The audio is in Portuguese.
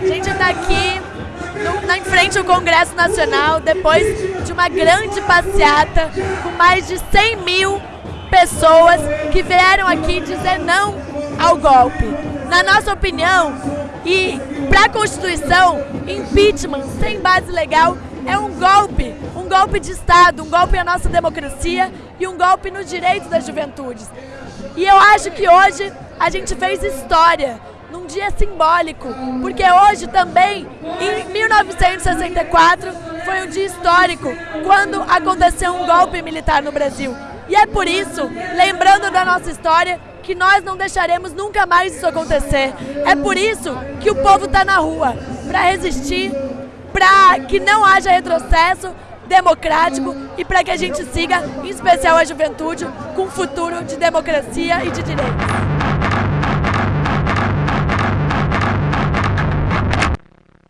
A gente está aqui no, na, em frente ao Congresso Nacional, depois de uma grande passeata com mais de 100 mil pessoas que vieram aqui dizer não ao golpe. Na nossa opinião, e para a Constituição, impeachment sem base legal é um golpe, um golpe de Estado, um golpe à nossa democracia e um golpe nos direitos das juventudes. E eu acho que hoje a gente fez história num dia simbólico, porque hoje também, em 1964, foi um dia histórico, quando aconteceu um golpe militar no Brasil. E é por isso, lembrando da nossa história, que nós não deixaremos nunca mais isso acontecer. É por isso que o povo está na rua, para resistir, para que não haja retrocesso democrático e para que a gente siga, em especial a juventude, com um futuro de democracia e de direitos.